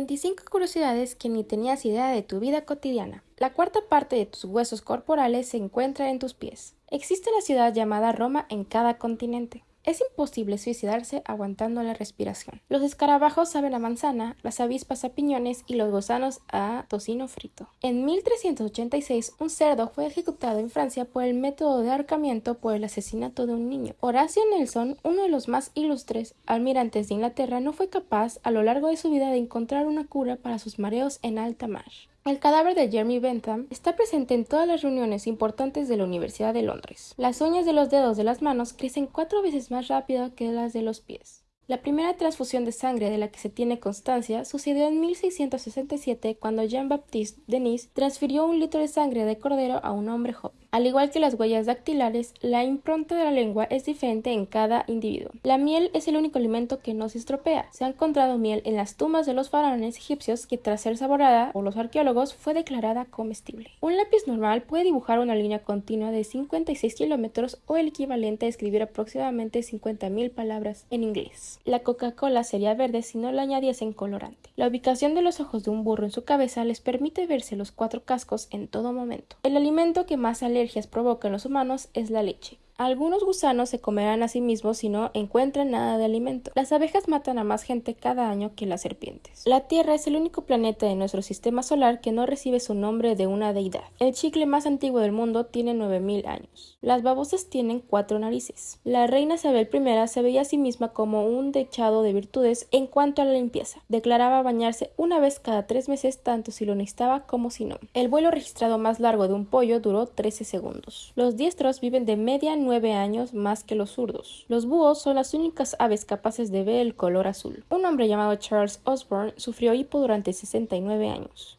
25 curiosidades que ni tenías idea de tu vida cotidiana. La cuarta parte de tus huesos corporales se encuentra en tus pies. Existe una ciudad llamada Roma en cada continente. Es imposible suicidarse aguantando la respiración. Los escarabajos saben a manzana, las avispas a piñones y los gusanos a tocino frito. En 1386, un cerdo fue ejecutado en Francia por el método de ahorcamiento por el asesinato de un niño. Horacio Nelson, uno de los más ilustres almirantes de Inglaterra, no fue capaz a lo largo de su vida de encontrar una cura para sus mareos en alta mar. El cadáver de Jeremy Bentham está presente en todas las reuniones importantes de la Universidad de Londres. Las uñas de los dedos de las manos crecen cuatro veces más rápido que las de los pies. La primera transfusión de sangre de la que se tiene constancia sucedió en 1667 cuando Jean-Baptiste Denis transfirió un litro de sangre de cordero a un hombre joven. Al igual que las huellas dactilares, la impronta de la lengua es diferente en cada individuo. La miel es el único alimento que no se estropea. Se ha encontrado miel en las tumbas de los faraones egipcios que tras ser saboreada por los arqueólogos fue declarada comestible. Un lápiz normal puede dibujar una línea continua de 56 kilómetros o el equivalente a escribir aproximadamente 50.000 palabras en inglés. La Coca-Cola sería verde si no le añadiesen colorante. La ubicación de los ojos de un burro en su cabeza les permite verse los cuatro cascos en todo momento. El alimento que más alergias provoca en los humanos es la leche. Algunos gusanos se comerán a sí mismos si no encuentran nada de alimento. Las abejas matan a más gente cada año que las serpientes. La Tierra es el único planeta de nuestro sistema solar que no recibe su nombre de una deidad. El chicle más antiguo del mundo tiene 9000 años. Las babosas tienen cuatro narices. La reina Isabel I se veía a sí misma como un dechado de virtudes en cuanto a la limpieza. Declaraba bañarse una vez cada tres meses tanto si lo necesitaba como si no. El vuelo registrado más largo de un pollo duró 13 segundos. Los diestros viven de media años más que los zurdos. Los búhos son las únicas aves capaces de ver el color azul. Un hombre llamado Charles Osborne sufrió hipo durante 69 años.